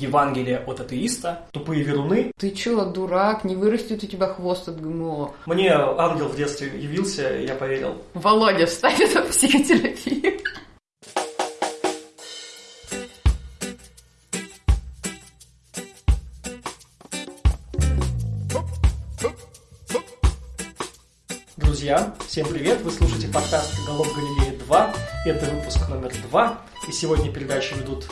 Евангелие от атеиста. Тупые веруны. Ты чё, дурак, не вырастет у тебя хвост от ГМО. Мне ангел в детстве явился, я поверил. Володя, вставь это психотерапию. Друзья, всем привет! Вы слушаете подкаст «Голов Галилея 2». Это выпуск номер два. И сегодня передачу ведут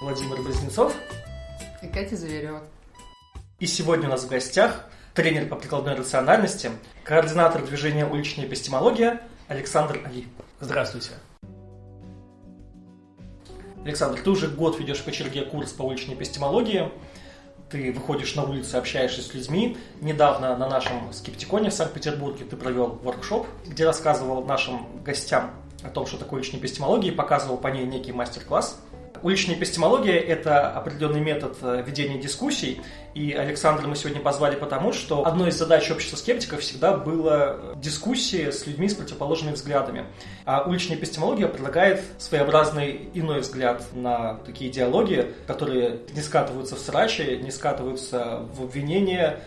Владимир Близнецов. И Катя Зверева. И сегодня у нас в гостях тренер по прикладной рациональности, координатор движения «Уличная эпистемология» Александр Али. Здравствуйте. Александр, ты уже год ведешь в Кочерге курс по уличной эпистемологии. Ты выходишь на улицу, общаешься с людьми. Недавно на нашем скептиконе в Санкт-Петербурге ты провел воркшоп, где рассказывал нашим гостям о том, что такое уличная эпистемология, и показывал по ней некий мастер-класс. Уличная эпистемология – это определенный метод э, ведения дискуссий, и Александра мы сегодня позвали потому, что одной из задач общества скептиков всегда было дискуссии с людьми с противоположными взглядами. А уличная эпистемология предлагает своеобразный иной взгляд на такие диалоги, которые не скатываются в срачи, не скатываются в обвинения,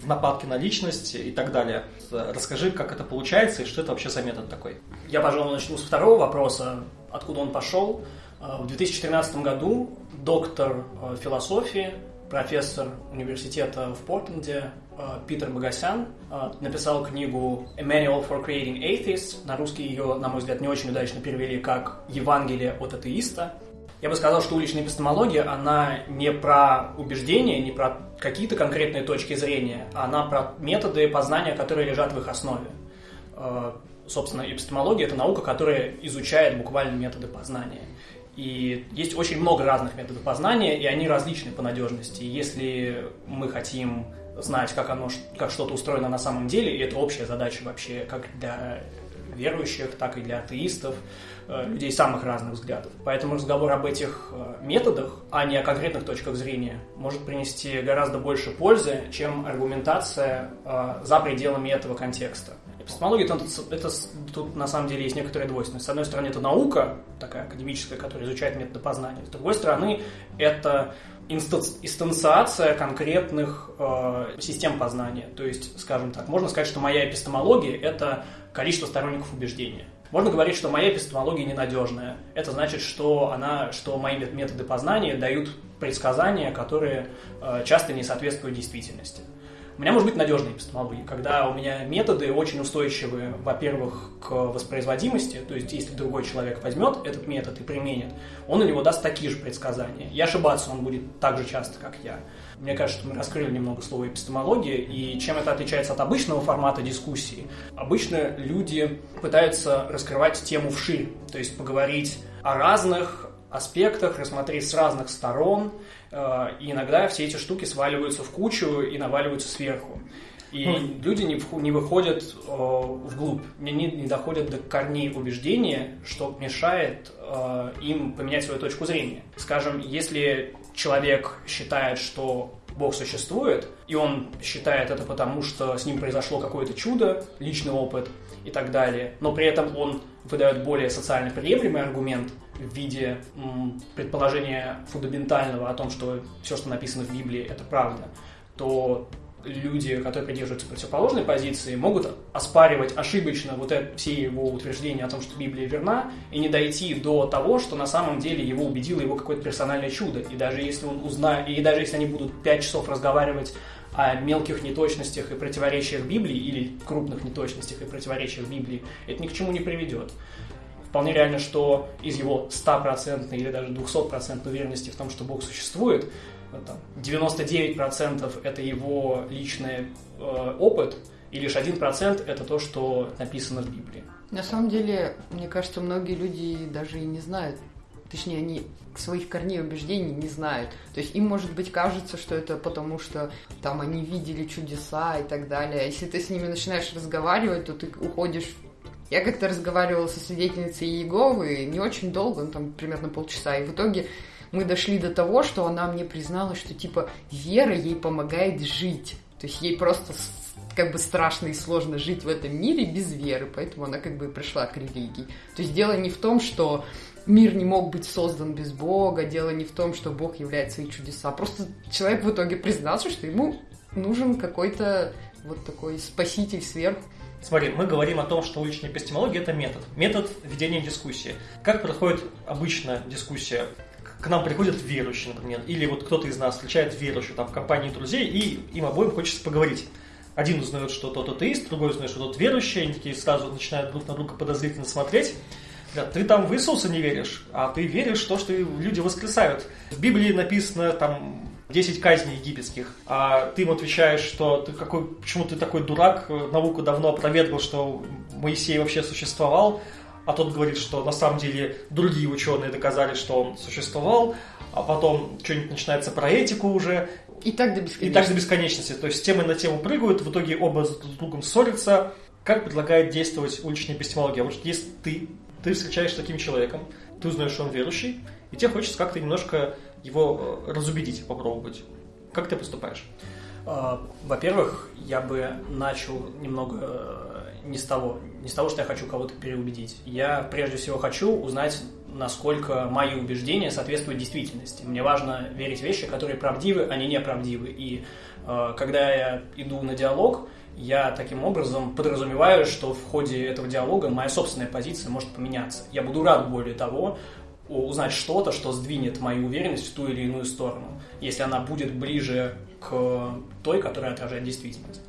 в нападки на личность и так далее. Расскажи, как это получается и что это вообще за метод такой. Я, пожалуй, начну с второго вопроса, откуда он пошел. В 2013 году доктор э, философии, профессор университета в Портленде э, Питер Багасян написал книгу «A Manual for Creating Atheists». На русский ее, на мой взгляд, не очень удачно перевели как «Евангелие от атеиста». Я бы сказал, что уличная эпистемология, она не про убеждения, не про какие-то конкретные точки зрения, а она про методы познания, которые лежат в их основе. Собственно, эпистемология – это наука, которая изучает буквально методы познания. И есть очень много разных методов познания, и они различны по надежности. Если мы хотим знать, как, оно, как что-то устроено на самом деле, и это общая задача вообще как для верующих, так и для атеистов, э, людей самых разных взглядов. Поэтому разговор об этих э, методах, а не о конкретных точках зрения, может принести гораздо больше пользы, чем аргументация э, за пределами этого контекста. Эпистемология, это, это тут на самом деле есть некоторая двойственность. С одной стороны, это наука, такая академическая, которая изучает методы познания. С другой стороны, это инстанциация конкретных э, систем познания. То есть, скажем так, можно сказать, что моя эпистемология – это количество сторонников убеждения. Можно говорить, что моя эпистемология ненадежная. Это значит, что, она, что мои методы познания дают предсказания, которые э, часто не соответствуют действительности. У меня может быть надежная эпистемология, когда у меня методы очень устойчивые, во-первых, к воспроизводимости, то есть если другой человек возьмет этот метод и применит, он у него даст такие же предсказания. И ошибаться он будет так же часто, как я. Мне кажется, что мы раскрыли немного слово эпистемология, и чем это отличается от обычного формата дискуссии? Обычно люди пытаются раскрывать тему вширь, то есть поговорить о разных аспектах, рассмотреть с разных сторон, Э, и иногда все эти штуки сваливаются в кучу и наваливаются сверху. И mm. люди не, не выходят э, вглубь, не, не, не доходят до корней убеждения, что мешает э, им поменять свою точку зрения. Скажем, если человек считает, что Бог существует, и он считает это потому, что с ним произошло какое-то чудо, личный опыт и так далее, но при этом он выдает более социально приемлемый аргумент в виде предположения фундаментального о том, что все, что написано в Библии, это правда, то люди, которые придерживаются противоположной позиции, могут оспаривать ошибочно вот это, все его утверждения о том, что Библия верна, и не дойти до того, что на самом деле его убедило его какое-то персональное чудо. И даже если он узнает, и даже если они будут пять часов разговаривать о мелких неточностях и противоречиях Библии или крупных неточностях и противоречиях Библии, это ни к чему не приведет. Вполне реально, что из его стопроцентной или даже 200% уверенности в том, что Бог существует, 99% это его личный э, опыт, и лишь 1% это то, что написано в Библии. На самом деле, мне кажется, многие люди даже и не знают, точнее, они своих корней убеждений не знают. То есть им, может быть, кажется, что это потому, что там они видели чудеса и так далее. А если ты с ними начинаешь разговаривать, то ты уходишь я как-то разговаривала со свидетельницей Иеговы не очень долго, ну там примерно полчаса, и в итоге мы дошли до того, что она мне призналась, что типа вера ей помогает жить. То есть ей просто как бы страшно и сложно жить в этом мире без веры, поэтому она как бы пришла к религии. То есть дело не в том, что мир не мог быть создан без Бога, дело не в том, что Бог является свои чудеса. Просто человек в итоге признался, что ему нужен какой-то вот такой спаситель сверху. Смотри, мы говорим о том, что уличная эпистемология – это метод. Метод ведения дискуссии. Как проходит обычная дискуссия? К нам приходят верующие, например, или вот кто-то из нас встречает верующую там в компании друзей, и им обоим хочется поговорить. Один узнает, что тот атеист, другой узнает, что тот верующий, они такие сразу начинают друг на друга подозрительно смотреть. Говорят, ты там в Иисуса не веришь, а ты веришь в то, что люди воскресают. В Библии написано там 10 казней египетских, а ты им отвечаешь, что ты какой, почему ты такой дурак, наука давно опровергла, что Моисей вообще существовал, а тот говорит, что на самом деле другие ученые доказали, что он существовал, а потом что-нибудь начинается про этику уже. И так до бесконечности. И так до бесконечности. То есть темы на тему прыгают, в итоге оба с друг другом ссорятся. Как предлагает действовать уличная эпистемология? Вот если ты, ты встречаешься с таким человеком, ты узнаешь, что он верующий, и тебе хочется как-то немножко его э, разубедить, попробовать. Как ты поступаешь? А, во-первых, я бы начал немного э, не с того, не с того, что я хочу кого-то переубедить. Я прежде всего хочу узнать, насколько мои убеждения соответствуют действительности. Мне важно верить в вещи, которые правдивы, а не неправдивы. И э, когда я иду на диалог, я таким образом подразумеваю, что в ходе этого диалога моя собственная позиция может поменяться. Я буду рад, более того, узнать что-то, что сдвинет мою уверенность в ту или иную сторону, если она будет ближе к той, которая отражает действительность.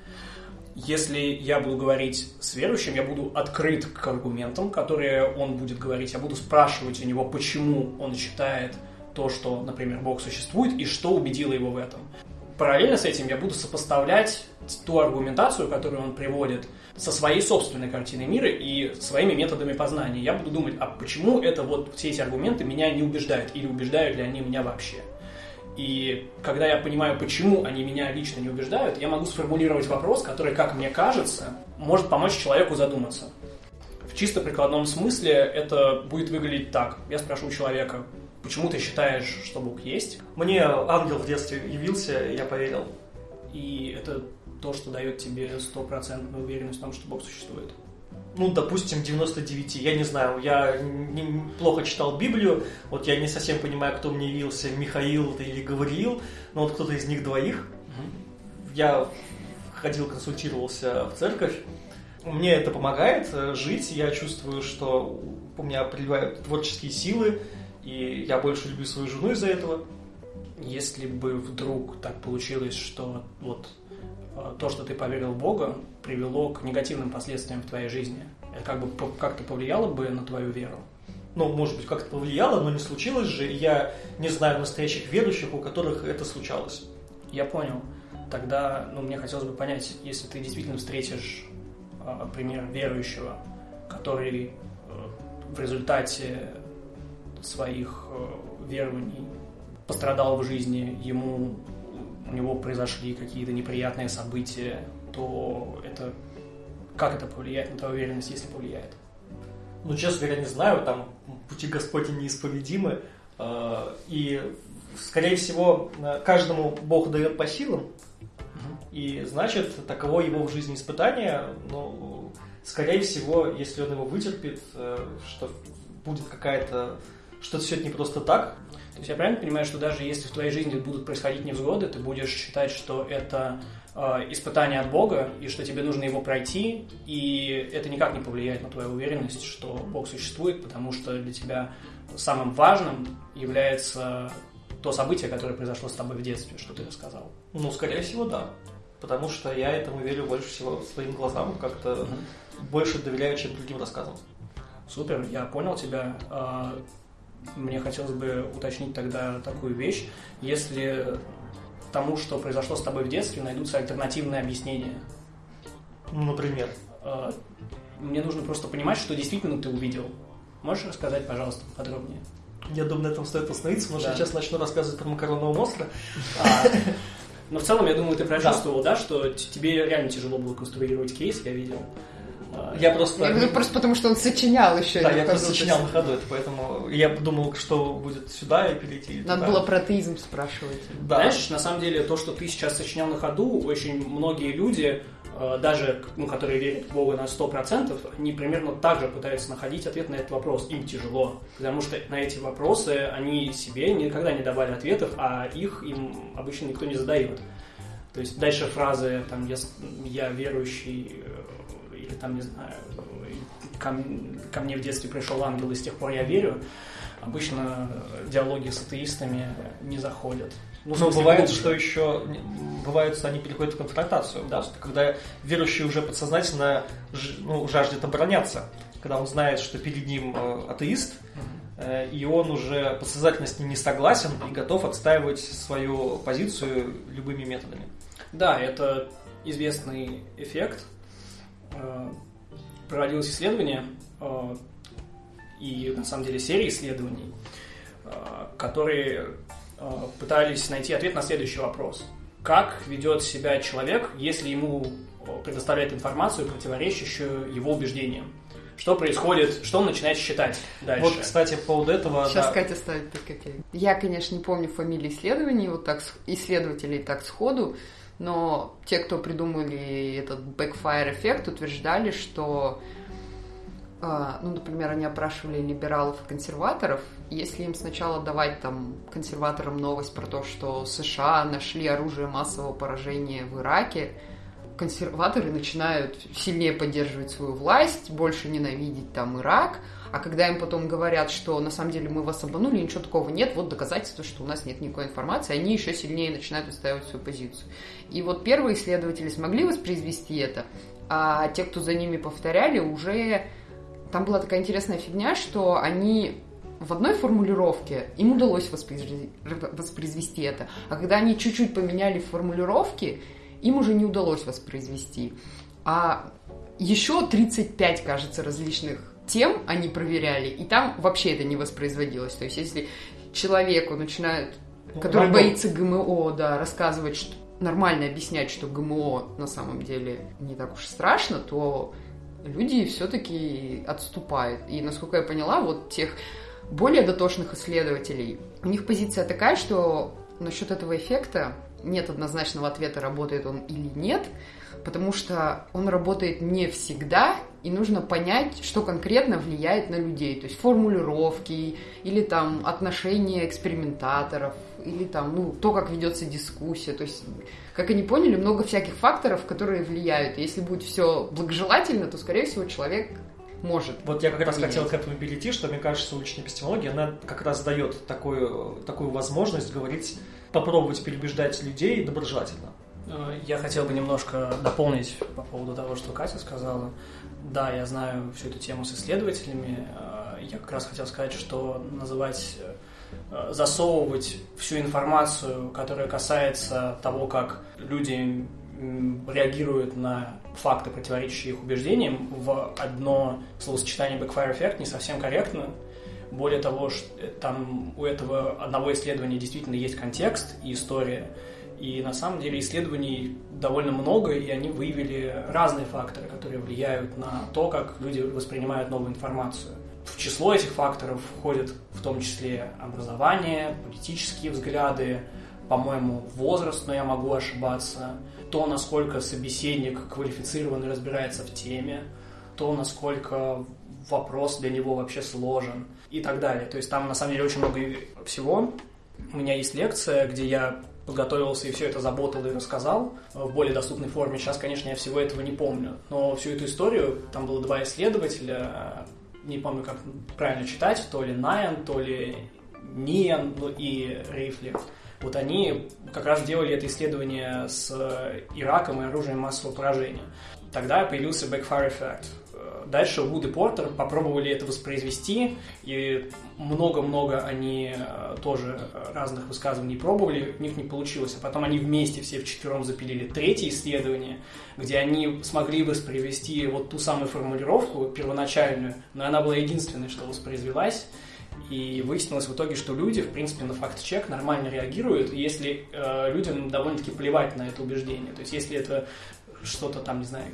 Если я буду говорить с верующим, я буду открыт к аргументам, которые он будет говорить. Я буду спрашивать у него, почему он считает то, что, например, Бог существует, и что убедило его в этом. Параллельно с этим я буду сопоставлять ту аргументацию, которую он приводит, со своей собственной картиной мира и своими методами познания. Я буду думать, а почему это вот все эти аргументы меня не убеждают, или убеждают ли они меня вообще. И когда я понимаю, почему они меня лично не убеждают, я могу сформулировать вопрос, который, как мне кажется, может помочь человеку задуматься. В чисто прикладном смысле это будет выглядеть так. Я спрошу человека, почему ты считаешь, что Бог есть? Мне ангел в детстве явился, я поверил. И это то, что дает тебе стопроцентную уверенность в том, что Бог существует? Ну, допустим, 99. Я не знаю, я не, плохо читал Библию, вот я не совсем понимаю, кто мне явился, Михаил или Гавриил, но вот кто-то из них двоих. Угу. Я ходил, консультировался в церковь. Мне это помогает э, жить, я чувствую, что у меня приливают творческие силы, и я больше люблю свою жену из-за этого. Если бы вдруг так получилось, что вот то, что ты поверил в Бога, привело к негативным последствиям в твоей жизни? Это как бы как-то повлияло бы на твою веру? Ну, может быть, как-то повлияло, но не случилось же. Я не знаю настоящих верующих, у которых это случалось. Я понял. Тогда, ну, мне хотелось бы понять, если ты действительно встретишь э, пример верующего, который э, в результате своих э, верований пострадал в жизни, ему у него произошли какие-то неприятные события, то это как это повлияет на твою уверенность, если повлияет? Ну, честно говоря, не знаю, там пути Господи неисповедимы, э, и, скорее всего, каждому Бог дает по силам, и, значит, таково его в жизни испытание, но, скорее всего, если он его вытерпит, э, что будет какая-то, что все это не просто так, то есть я правильно понимаю, что даже если в твоей жизни будут происходить невзгоды, ты будешь считать, что это э, испытание от Бога, и что тебе нужно его пройти, и это никак не повлияет на твою уверенность, что Бог существует, потому что для тебя самым важным является то событие, которое произошло с тобой в детстве, что ты рассказал. Ну, скорее всего, да. Потому что я этому верю больше всего своим глазам, как-то угу. больше доверяю, чем другим рассказам. Супер, я понял тебя. Мне хотелось бы уточнить тогда такую вещь. Если тому, что произошло с тобой в детстве, найдутся альтернативные объяснения. Ну, например? А, мне нужно просто понимать, что действительно ты увидел. Можешь рассказать, пожалуйста, подробнее? Я думаю, на этом стоит остановиться, потому да. что сейчас начну рассказывать про макаронного монстра. А, но в целом, я думаю, ты прочувствовал, да, что тебе реально тяжело было конструировать кейс, я видел. Я просто... Я просто потому, что он сочинял еще. Да, я просто сочинял на ходу это, поэтому я думал, что будет сюда и перейти Надо туда. было про атеизм спрашивать. Да. Знаешь, на самом деле, то, что ты сейчас сочинял на ходу, очень многие люди э, даже, ну, которые верят в Бога на 100%, они примерно так же пытаются находить ответ на этот вопрос. Им тяжело, потому что на эти вопросы они себе никогда не давали ответов, а их им обычно никто не задает. То есть дальше фразы, там, я, я верующий, или там, не знаю, ко, ко мне в детстве пришел ангел, и с тех пор я верю, обычно диалоги с атеистами не заходят. Ну, Но бывает, глубже. что еще бывает, что они переходят в конфронтацию. Да. Просто, когда верующий уже подсознательно ну, жаждет обороняться, когда он знает, что перед ним э, атеист, э, и он уже подсознательно с ним не согласен и готов отстаивать свою позицию любыми методами. Да, это известный эффект. Э, проводилось исследование, и на самом деле серия исследований, которые Э, пытались найти ответ на следующий вопрос. Как ведет себя человек, если ему э, предоставляет информацию, противоречащую его убеждениям? Что происходит, что он начинает считать дальше? Вот, кстати, по поводу этого... Сейчас да. Катя ставит ТКТ. Я, конечно, не помню фамилии исследований, вот так, исследователей так сходу, но те, кто придумали этот backfire эффект, утверждали, что а, ну, например, они опрашивали либералов и консерваторов, если им сначала давать там консерваторам новость про то, что США нашли оружие массового поражения в Ираке, консерваторы начинают сильнее поддерживать свою власть, больше ненавидеть там Ирак, а когда им потом говорят, что на самом деле мы вас обманули, ничего такого нет, вот доказательство, что у нас нет никакой информации, они еще сильнее начинают отстаивать свою позицию. И вот первые исследователи смогли воспроизвести это, а те, кто за ними повторяли, уже там была такая интересная фигня, что они в одной формулировке им удалось воспроизвести, это, а когда они чуть-чуть поменяли формулировки, им уже не удалось воспроизвести. А еще 35, кажется, различных тем они проверяли, и там вообще это не воспроизводилось. То есть если человеку начинают, который Рандом. боится ГМО, да, рассказывать, что нормально объяснять, что ГМО на самом деле не так уж страшно, то люди все-таки отступают. И, насколько я поняла, вот тех более дотошных исследователей, у них позиция такая, что насчет этого эффекта нет однозначного ответа, работает он или нет, потому что он работает не всегда, и нужно понять, что конкретно влияет на людей. То есть формулировки или там отношения экспериментаторов, или там, ну, то, как ведется дискуссия. То есть, как они поняли, много всяких факторов, которые влияют. И если будет все благожелательно, то, скорее всего, человек может. Вот я как раз хотел к этому перейти, что, мне кажется, уличная эпистемология, она как раз дает такую, такую возможность говорить, попробовать переубеждать людей доброжелательно. Э, я хотел бы немножко дополнить по поводу того, что Катя сказала. Да, я знаю всю эту тему с исследователями. Э, я как раз хотел сказать, что называть э, засовывать всю информацию, которая касается того, как люди реагируют на факты, противоречащие их убеждениям, в одно словосочетание backfire effect не совсем корректно. Более того, там у этого одного исследования действительно есть контекст и история, и на самом деле исследований довольно много, и они выявили разные факторы, которые влияют на то, как люди воспринимают новую информацию. В число этих факторов входит в том числе образование, политические взгляды, по-моему, возраст, но я могу ошибаться, то, насколько собеседник квалифицирован и разбирается в теме, то, насколько вопрос для него вообще сложен и так далее. То есть там на самом деле очень много всего. У меня есть лекция, где я подготовился и все это заботал и рассказал в более доступной форме. Сейчас, конечно, я всего этого не помню. Но всю эту историю, там было два исследователя, не помню, как правильно читать, то ли Найан, то ли Ниан ну, и Рейфли. Вот они как раз делали это исследование с Ираком и оружием массового поражения. Тогда появился backfire effect. Дальше Вуд и Портер попробовали это воспроизвести, и много-много они э, тоже разных высказываний пробовали, у них не получилось. А потом они вместе все вчетвером запилили третье исследование, где они смогли воспроизвести вот ту самую формулировку первоначальную, но она была единственной, что воспроизвелась. И выяснилось в итоге, что люди, в принципе, на факт-чек нормально реагируют, если э, людям довольно-таки плевать на это убеждение. То есть, если это что-то там, не знаю,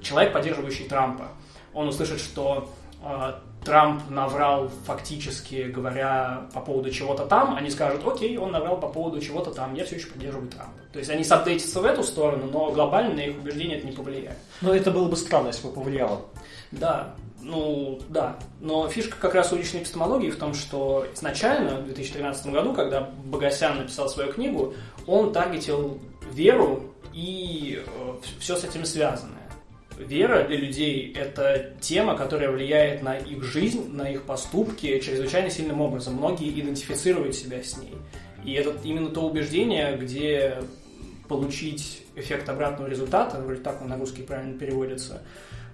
человек, поддерживающий Трампа, он услышит, что э, Трамп наврал фактически, говоря по поводу чего-то там, они скажут, окей, он наврал по поводу чего-то там, я все еще поддерживаю Трампа. То есть они сапдейтятся в эту сторону, но глобально на их убеждения это не повлияет. Но это было бы странно, если бы повлияло. Да, ну да. Но фишка как раз уличной эпистемологии в том, что изначально, в 2013 году, когда Богосян написал свою книгу, он таргетил веру и э, все с этим связанное. Вера для людей – это тема, которая влияет на их жизнь, на их поступки чрезвычайно сильным образом. Многие идентифицируют себя с ней. И это именно то убеждение, где получить эффект обратного результата, вроде так он на русский правильно переводится,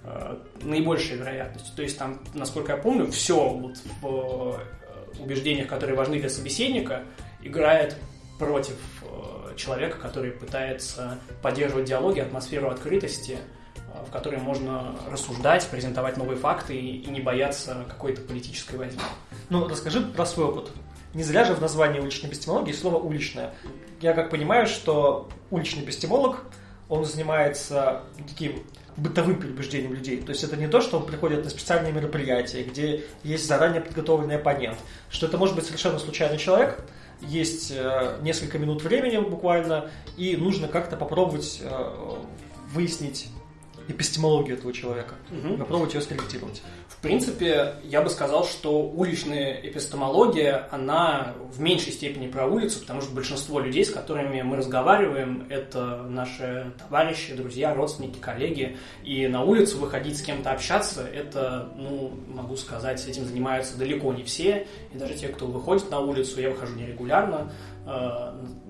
э, наибольшая вероятность. То есть там, насколько я помню, все вот в э, убеждениях, которые важны для собеседника, играет против э, человека, который пытается поддерживать диалоги, атмосферу открытости – в которой можно рассуждать, презентовать новые факты и, не бояться какой-то политической возни. Ну, расскажи про свой опыт. Не зря же в названии уличной эпистемологии слово «уличная». Я как понимаю, что уличный эпистемолог, он занимается таким бытовым предубеждением людей. То есть это не то, что он приходит на специальные мероприятия, где есть заранее подготовленный оппонент, что это может быть совершенно случайный человек, есть э, несколько минут времени буквально, и нужно как-то попробовать э, выяснить эпистемологию этого человека, угу. попробовать ее скорректировать. В принципе, я бы сказал, что уличная эпистемология, она в меньшей степени про улицу, потому что большинство людей, с которыми мы разговариваем, это наши товарищи, друзья, родственники, коллеги. И на улицу выходить с кем-то общаться, это, ну, могу сказать, этим занимаются далеко не все. И даже те, кто выходит на улицу, я выхожу нерегулярно,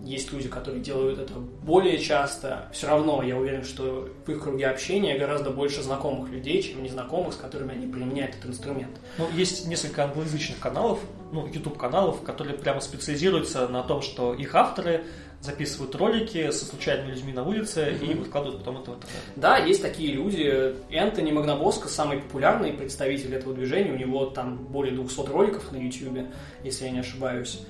есть люди, которые делают это более часто. Все равно я уверен, что в их круге общения гораздо больше знакомых людей, чем незнакомых, с которыми они применяют этот инструмент. Ну, есть несколько англоязычных каналов, ну, YouTube-каналов, которые прямо специализируются на том, что их авторы записывают ролики со случайными людьми на улице mm-hmm. и выкладывают потом это в интернет. Да, есть такие люди. Энтони Магнабоско самый популярный представитель этого движения. У него там более 200 роликов на YouTube, если я не ошибаюсь.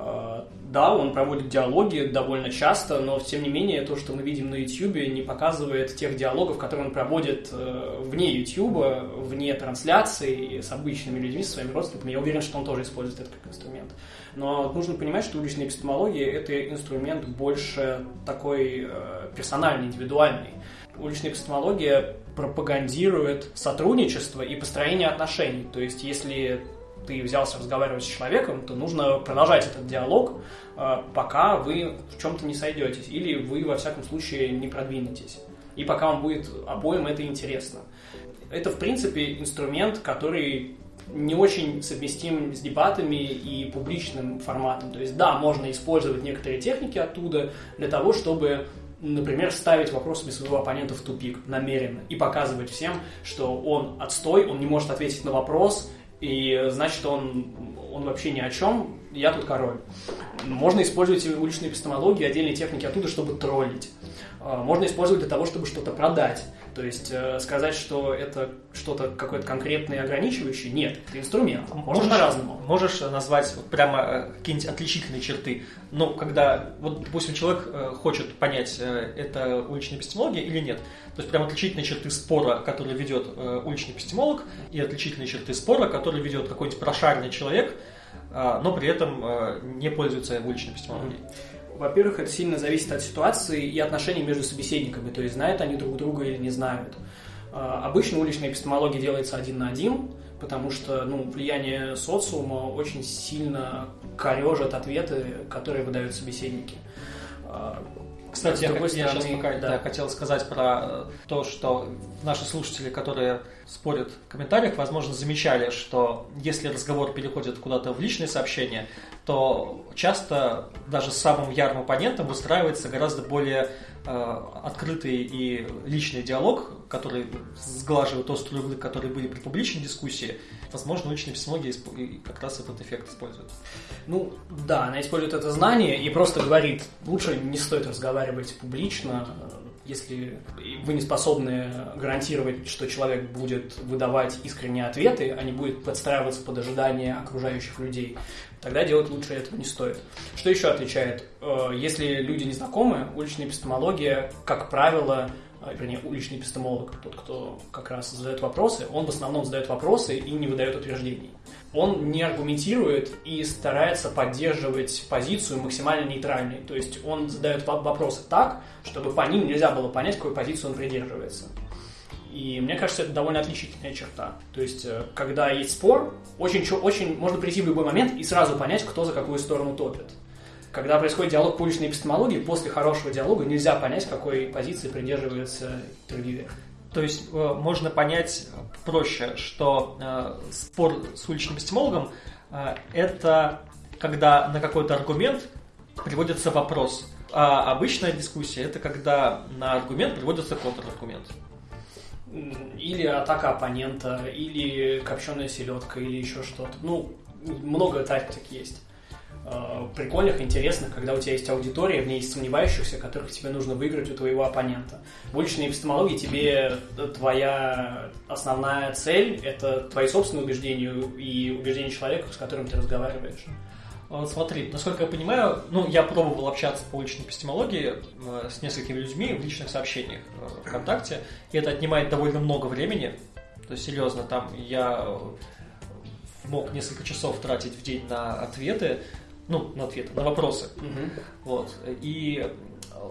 Э, да, он проводит диалоги довольно часто, но тем не менее то, что мы видим на YouTube, не показывает тех диалогов, которые он проводит э, вне YouTube, вне трансляции с обычными людьми, со своими родственниками. Я уверен, что он тоже использует это как инструмент. Но нужно понимать, что уличная эпистемология – это инструмент больше такой э, персональный, индивидуальный. Уличная эпистемология пропагандирует сотрудничество и построение отношений. То есть, если ты взялся разговаривать с человеком, то нужно продолжать этот диалог, э, пока вы в чем-то не сойдетесь, или вы, во всяком случае, не продвинетесь. И пока вам будет обоим это интересно. Это, в принципе, инструмент, который не очень совместим с дебатами и публичным форматом. То есть, да, можно использовать некоторые техники оттуда для того, чтобы например, ставить вопросами своего оппонента в тупик намеренно и показывать всем, что он отстой, он не может ответить на вопрос, и значит, он, он вообще ни о чем, я тут король. Можно использовать уличную эпистемологию, отдельные техники оттуда, чтобы троллить. А, можно использовать для того, чтобы что-то продать. То есть э, сказать, что это что-то какое-то конкретное и ограничивающее, нет, это инструмент. Можно можешь, по-разному. Можешь назвать прямо э, какие-нибудь отличительные черты. Ну, когда, вот, допустим, человек э, хочет понять, это уличная эпистемология или нет. То есть прям отличительные черты спора, который ведет уличный эпистемолог, и отличительные черты спора, который ведет какой-нибудь прошаренный человек, но при этом не пользуется уличной эпистемологией. Во-первых, это сильно зависит от ситуации и отношений между собеседниками, то есть знают они друг друга или не знают. А, обычно уличная эпистемология делается один на один, потому что ну, влияние социума очень сильно корежит ответы, которые выдают собеседники. Кстати, я, стороны, я сейчас пока да. Да, хотел сказать про то, что наши слушатели, которые спорят в комментариях, возможно, замечали, что если разговор переходит куда-то в личные сообщения, то часто даже с самым ярым оппонентом выстраивается гораздо более э, открытый и личный диалог, который сглаживает острые углы, которые были при публичной дискуссии. Возможно, уличные психология как раз этот эффект использует. Ну, да, она использует это знание и просто говорит, лучше не стоит разговаривать публично, если вы не способны гарантировать, что человек будет выдавать искренние ответы, а не будет подстраиваться под ожидания окружающих людей, тогда делать лучше этого не стоит. Что еще отличает? Э, если люди не знакомы, уличная эпистемология, как правило, а, вернее, уличный эпистемолог, тот, кто как раз задает вопросы, он в основном задает вопросы и не выдает утверждений. Он не аргументирует и старается поддерживать позицию максимально нейтральной. То есть он задает вопросы так, чтобы по ним нельзя было понять, какой позиции он придерживается. И мне кажется, это довольно отличительная черта. То есть, э, когда есть спор, очень, очень можно прийти в любой момент и сразу понять, кто за какую сторону топит. Когда происходит диалог по уличной эпистемологии, после хорошего диалога нельзя понять, какой позиции придерживается интервьюер. То есть э, можно понять проще, что э, спор с уличным эпистемологом э, это когда на какой-то аргумент приводится вопрос. А обычная дискуссия это когда на аргумент приводится контраргумент. Или атака оппонента, или копченая селедка, или еще что-то. Ну, много тактик есть. Э, прикольных, интересных, когда у тебя есть аудитория, в ней есть сомневающихся, которых тебе нужно выиграть у твоего оппонента. В уличной эпистемологии тебе твоя основная цель – это твои собственные убеждения и убеждения человека, с которым ты разговариваешь. Смотри, насколько я понимаю, ну, я пробовал общаться по уличной эпистемологии э, с несколькими людьми в личных сообщениях э, ВКонтакте, и это отнимает довольно много времени. То есть, серьезно, там я мог несколько часов тратить в день на ответы, ну, на ответы, на вопросы. Угу. Вот. И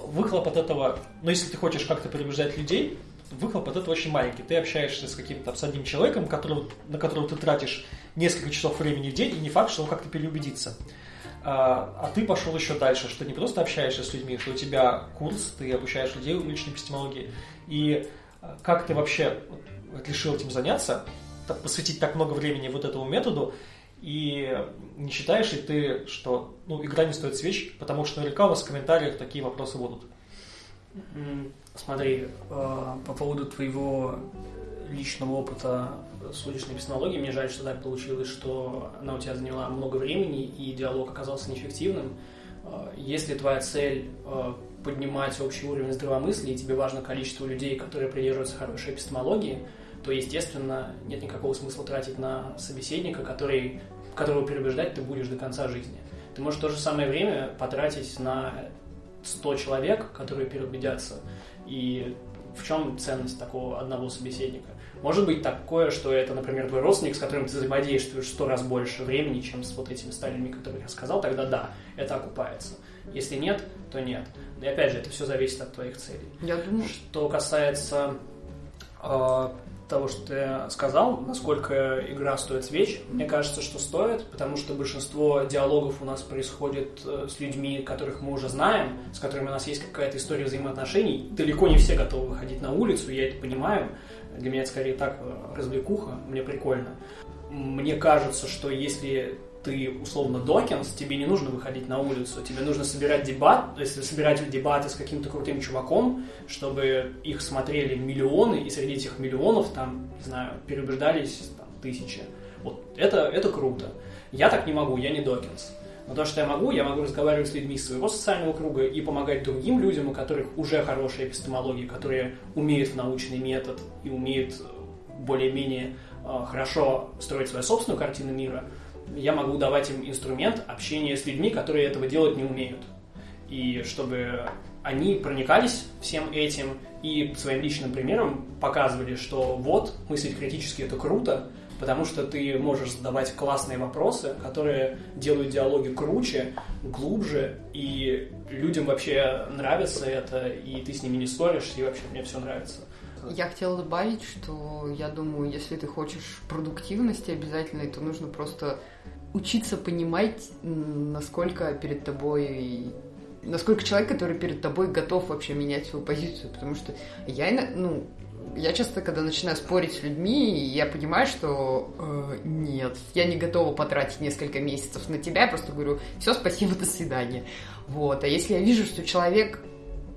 выхлоп от этого, ну, если ты хочешь как-то переубеждать людей, выхлоп от этого очень маленький. Ты общаешься с каким-то с одним человеком, которого, на которого ты тратишь несколько часов времени в день, и не факт, что он как-то переубедится. А, а ты пошел еще дальше, что не просто общаешься с людьми, что у тебя курс, ты обучаешь людей в личной эпистемологии. И а, как ты вообще решил этим заняться, посвятить так много времени вот этому методу, и не считаешь ли ты, что ну, игра не стоит свеч, потому что наверняка у вас в комментариях такие вопросы будут? Смотри, э, по поводу твоего личного опыта с уличной песнологией, мне жаль, что так получилось, что она у тебя заняла много времени и диалог оказался неэффективным. Э, если твоя цель э, поднимать общий уровень здравомыслия, и тебе важно количество людей, которые придерживаются хорошей эпистемологии, то, естественно, нет никакого смысла тратить на собеседника, который, которого переубеждать ты будешь до конца жизни. Ты можешь в то же самое время потратить на 100 человек, которые переубедятся. И в чем ценность такого одного собеседника? Может быть такое, что это, например, твой родственник, с которым ты взаимодействуешь сто раз больше времени, чем с вот этими ста людьми, которые я сказал, тогда да, это окупается. Если нет, то нет. И опять же, это все зависит от твоих целей. Я думаю. Что касается э, того, что ты сказал, насколько игра стоит свеч, мне кажется, что стоит, потому что большинство диалогов у нас происходит э, с людьми, которых мы уже знаем, с которыми у нас есть какая-то история взаимоотношений. Далеко не все готовы выходить на улицу, я это понимаю. Для меня это скорее так э, развлекуха, мне прикольно. Мне кажется, что если ты условно Докинс, тебе не нужно выходить на улицу, тебе нужно собирать дебат, то есть собирать дебаты с каким-то крутым чуваком, чтобы их смотрели миллионы, и среди этих миллионов там, не знаю, переубеждались там, тысячи. Вот это, это круто. Я так не могу, я не Докинс. Но то, что я могу, я могу разговаривать с людьми из своего социального круга и помогать другим людям, у которых уже хорошая эпистемология, которые умеют в научный метод и умеют более-менее э, хорошо строить свою собственную картину мира – я могу давать им инструмент общения с людьми, которые этого делать не умеют. И чтобы они проникались всем этим и своим личным примером показывали, что вот, мыслить критически это круто, потому что ты можешь задавать классные вопросы, которые делают диалоги круче, глубже, и людям вообще нравится это, и ты с ними не ссоришься, и вообще мне все нравится. Я хотела добавить, что я думаю, если ты хочешь продуктивности обязательной, то нужно просто учиться понимать, насколько перед тобой насколько человек, который перед тобой готов вообще менять свою позицию, потому что я, ну, я часто, когда начинаю спорить с людьми, я понимаю, что э, нет, я не готова потратить несколько месяцев на тебя, я просто говорю, все, спасибо, до свидания. Вот. А если я вижу, что человек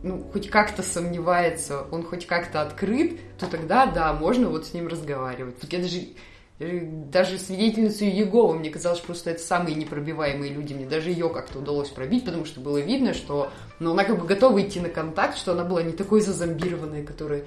ну, хоть как-то сомневается, он хоть как-то открыт, то тогда, да, можно вот с ним разговаривать. Я даже, даже свидетельницу Еговы, мне казалось, просто это самые непробиваемые люди. Мне даже ее как-то удалось пробить, потому что было видно, что ну, она как бы готова идти на контакт, что она была не такой зазомбированной, которая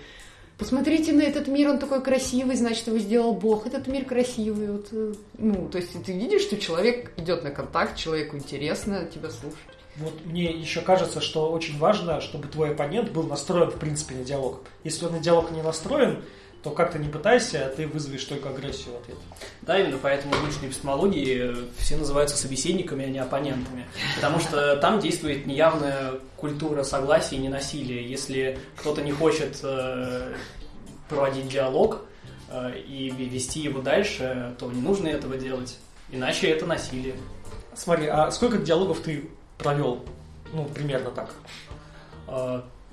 посмотрите на этот мир, он такой красивый, значит, его сделал Бог, этот мир красивый. Вот, э, ну, то есть ты видишь, что человек идет на контакт, человеку интересно тебя слушать. Вот мне еще кажется, что очень важно, чтобы твой оппонент был настроен, в принципе, на диалог. Если он на диалог не настроен, то как то не пытайся, ты вызовешь только агрессию в ответ. Да, именно поэтому в научной эпистемологии все называются собеседниками, а не оппонентами. Потому что там действует неявная культура согласия и ненасилия. Если кто-то не хочет э, проводить диалог э, и вести его дальше, то не нужно этого делать. Иначе это насилие. Смотри, а сколько диалогов ты провел? Ну, примерно так.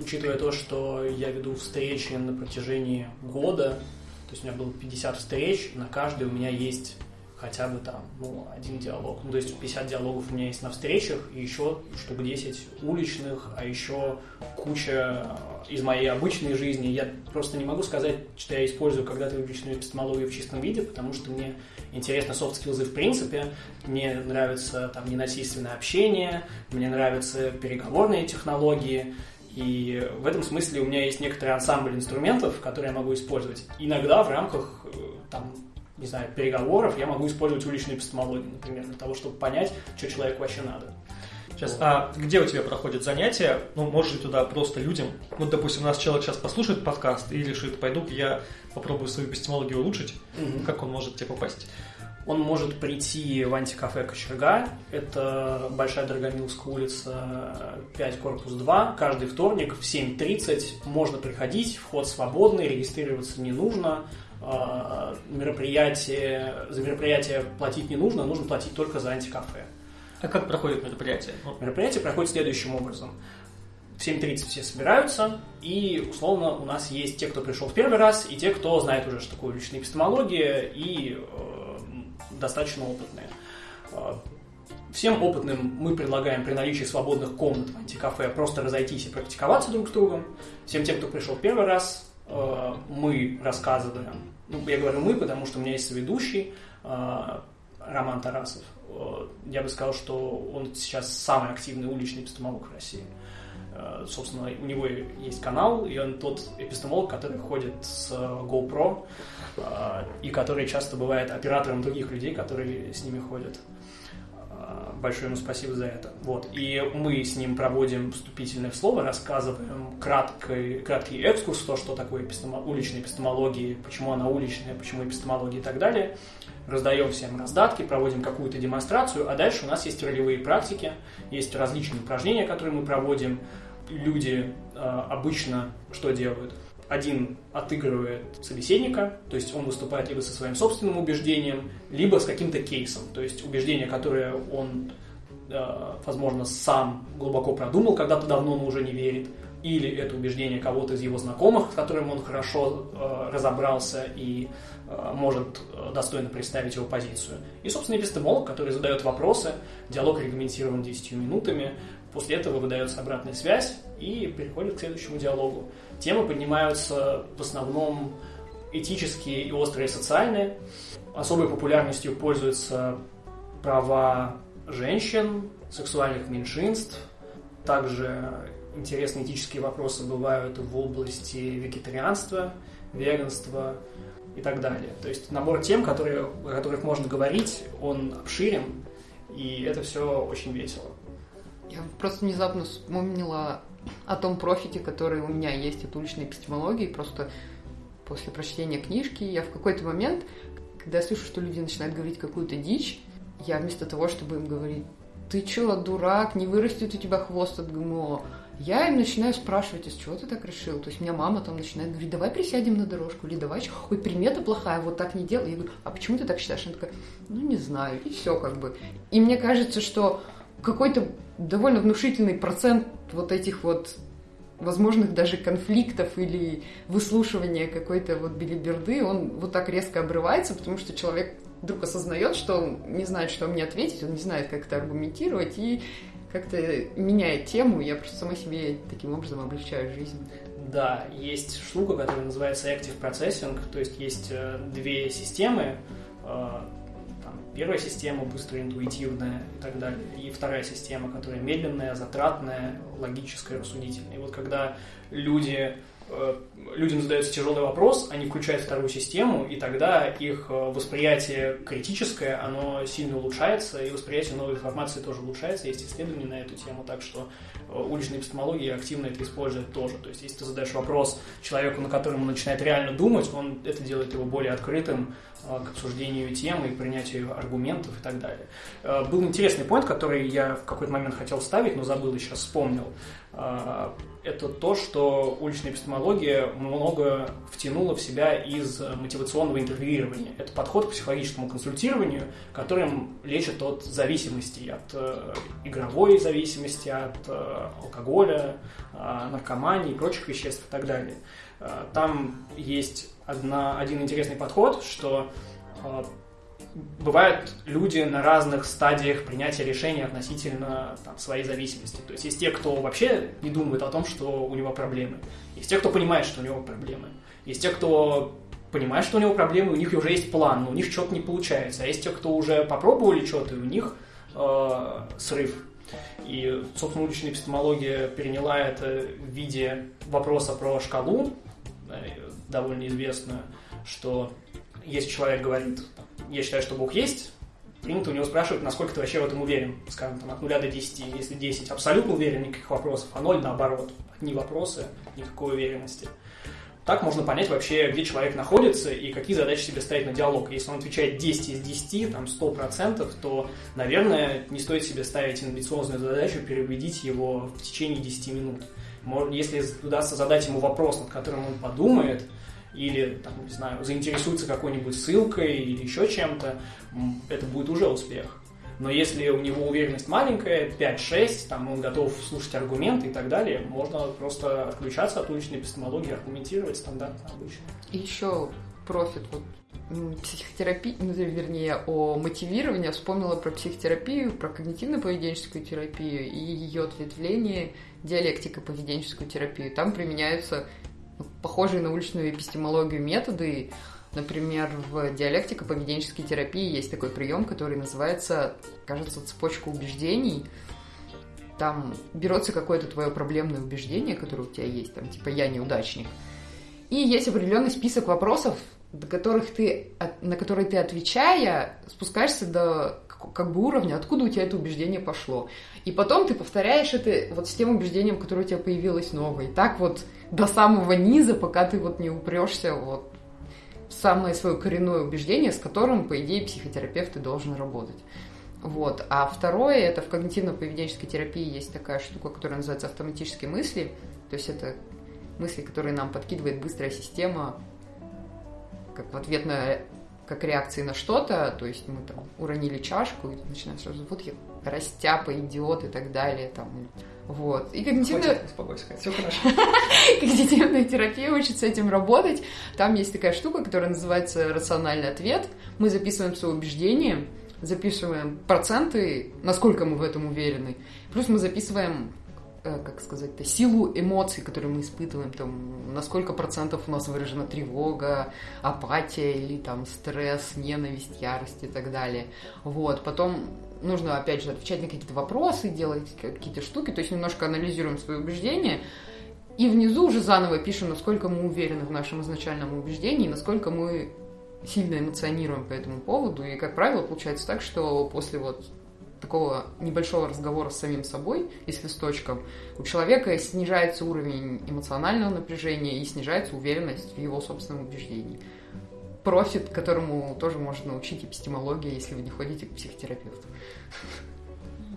Э, учитывая то, что я веду встречи на протяжении года, то есть у меня было 50 встреч, на каждой у меня есть хотя бы там, ну, один диалог. Ну, то есть 50 диалогов у меня есть на встречах, и еще штук 10 уличных, а еще куча из моей обычной жизни. Я просто не могу сказать, что я использую когда-то уличную эпистемологию в чистом виде, потому что мне интересны soft skills в принципе. Мне нравится там ненасильственное общение, мне нравятся переговорные технологии, и в этом смысле у меня есть некоторый ансамбль инструментов, которые я могу использовать. Иногда в рамках э, там, не знаю, переговоров я могу использовать уличную эпистемологию, например, для того, чтобы понять, что человеку вообще надо. Сейчас, а где у тебя проходят занятия? Ну, может ли туда просто людям, ну, допустим, у нас человек сейчас послушает подкаст и решит, пойду я попробую свою эпистемологию улучшить, mm-hmm. как он может тебе попасть? Он может прийти в антикафе Кочерга, это Большая Дорогомилская улица, 5, корпус 2, каждый вторник в 7.30 можно приходить, вход свободный, регистрироваться не нужно, а, мероприятие, за мероприятие платить не нужно, нужно платить только за антикафе. А как проходит мероприятие? Ну, мероприятие проходит следующим образом. В 7.30 все собираются, и, условно, у нас есть те, кто пришел в первый раз, и те, кто знает уже, что такое личная эпистемология, и э, достаточно опытные. А, всем опытным мы предлагаем при наличии свободных комнат в антикафе просто разойтись и практиковаться друг с другом. Всем тем, кто пришел первый раз, а, мы рассказываем. Ну, я говорю мы, потому что у меня есть соведущий а, Роман Тарасов. Я бы сказал, что он сейчас самый активный уличный эпистемолог в России. Собственно, у него есть канал, и он тот эпистемолог, который ходит с GoPro и который часто бывает оператором других людей, которые с ними ходят. А, большое ему спасибо за это. Вот. И мы с ним проводим вступительное слово, рассказываем краткий, краткий экскурс, то, что такое эпистемо, уличная эпистемология, почему она уличная, почему эпистемология и так далее. Раздаем всем раздатки, проводим какую-то демонстрацию, а дальше у нас есть ролевые практики, есть различные упражнения, которые мы проводим. Люди э, обычно что делают? Один отыгрывает собеседника, то есть он выступает либо со своим собственным убеждением, либо с каким-то кейсом, то есть убеждение, которое он, э, возможно, сам глубоко продумал когда-то давно, но уже не верит, или это убеждение кого-то из его знакомых, с которым он хорошо э, разобрался и э, может достойно представить его позицию. И, собственно, эпистемолог, который задает вопросы, диалог регламентирован 10 минутами, после этого выдается обратная связь и переходит к следующему диалогу. Темы поднимаются в основном этические и острые социальные. Особой популярностью пользуются права женщин, сексуальных меньшинств. Также интересные этические вопросы бывают в области вегетарианства, веганства и так далее. То есть набор тем, которые, о которых можно говорить, он обширен, и это все очень весело. Я просто внезапно вспомнила о том профите, который у меня есть от уличной эпистемологии. Просто после прочтения книжки я в какой-то момент, когда я слышу, что люди начинают говорить какую-то дичь, я вместо того, чтобы им говорить, ты чё, дурак, не вырастет у тебя хвост от ГМО, я им начинаю спрашивать, из чего ты так решил? То есть у меня мама там начинает говорить, давай присядем на дорожку, или давай, ой, примета плохая, вот так не делай. Я говорю, а почему ты так считаешь? Она такая, ну не знаю, и все как бы. И мне кажется, что какой-то довольно внушительный процент вот этих вот возможных даже конфликтов или выслушивания какой-то вот билиберды, он вот так резко обрывается, потому что человек вдруг осознает, что он не знает, что мне ответить, он не знает, как это аргументировать, и как-то меняет тему, я просто сама себе таким образом облегчаю жизнь. Да, есть штука, которая называется Active Processing, то есть есть э, две системы, э, Первая система быстрая, интуитивная и так далее. И вторая система, которая медленная, затратная, логическая, рассудительная. И вот когда люди э, людям задается тяжелый вопрос, они включают вторую систему, и тогда их э, восприятие критическое, оно сильно улучшается, и восприятие новой информации тоже улучшается. Есть исследования на эту тему, так что уличная эпистемология активно это использует тоже. То есть, если ты задаешь вопрос человеку, на котором он начинает реально думать, он это делает его более открытым к обсуждению темы и принятию аргументов и так далее. Был интересный point, который я в какой-то момент хотел ставить, но забыл и сейчас вспомнил это то, что уличная эпистемология много втянула в себя из мотивационного интервьюирования. Это подход к психологическому консультированию, которым лечат от зависимости, от э, игровой зависимости, от э, алкоголя, э, наркомании прочих веществ и так далее. Э, там есть одна, один интересный подход, что э, бывают люди на разных стадиях принятия решений относительно там, своей зависимости. То есть есть те, кто вообще не думает о том, что у него проблемы. Есть те, кто понимает, что у него проблемы. Есть те, кто понимает, что у него проблемы, у них уже есть план, но у них что-то не получается. А есть те, кто уже попробовали что-то, и у них э, срыв. И, собственно, уличная эпистемология переняла это в виде вопроса про шкалу, довольно известную, что если человек говорит, я считаю, что Бог есть, принято у него спрашивать, насколько ты вообще в этом уверен, скажем, там, от 0 до 10. Если 10 абсолютно уверен, никаких вопросов, а 0 наоборот, одни вопросы, никакой уверенности. Так можно понять вообще, где человек находится и какие задачи себе ставить на диалог. Если он отвечает 10 из 10, там 100%, то, наверное, не стоит себе ставить амбициозную задачу переубедить его в течение 10 минут. Если удастся задать ему вопрос, над которым он подумает, или, там, не знаю, заинтересуется какой-нибудь ссылкой или еще чем-то, это будет уже успех. Но если у него уверенность маленькая, 5-6, там он готов слушать аргументы и так далее, можно просто отключаться от уличной эпистемологии, аргументировать стандартно обычно. И еще профит вот психотерапии, ну, вернее, о мотивировании, вспомнила про психотерапию, про когнитивно-поведенческую терапию и ее ответвление диалектико-поведенческую терапию. Там применяются похожие на уличную эпистемологию методы. Например, в диалектико-поведенческой терапии есть такой прием, который называется, кажется, цепочка убеждений. Там берется какое-то твое проблемное убеждение, которое у тебя есть, там, типа «я неудачник». И есть определенный список вопросов, до которых ты, на которые ты отвечая, спускаешься до как бы уровня, откуда у тебя это убеждение пошло. И потом ты повторяешь это вот с тем убеждением, которое у тебя появилось новое. И так вот до самого низа, пока ты вот не упрешься вот в самое свое коренное убеждение, с которым, по идее, психотерапевт и должен работать. Вот. А второе, это в когнитивно-поведенческой терапии есть такая штука, которая называется автоматические мысли. То есть это мысли, которые нам подкидывает быстрая система, как в ответ на как реакции на что-то, то есть мы там уронили чашку и начинаем сразу, вот я растяпа, идиот и так далее, там, вот. И когнитивная... все хорошо. когнитивная терапия учит с этим работать. Там есть такая штука, которая называется рациональный ответ. Мы записываем свои убеждения, записываем проценты, насколько мы в этом уверены. Плюс мы записываем э, как сказать-то, силу эмоций, которые мы испытываем, там, на сколько процентов у нас выражена тревога, апатия или там стресс, ненависть, ярость и так далее. Вот, потом нужно, опять же, отвечать на какие-то вопросы, делать какие-то штуки, то есть немножко анализируем свои убеждения, и внизу уже заново пишем, насколько мы уверены в нашем изначальном убеждении, насколько мы сильно эмоционируем по этому поводу. И, как правило, получается так, что после вот такого небольшого разговора с самим собой и с листочком, у человека снижается уровень эмоционального напряжения и снижается уверенность в его собственном убеждении профит, которому тоже можно научить эпистемология, если вы не ходите к психотерапевту.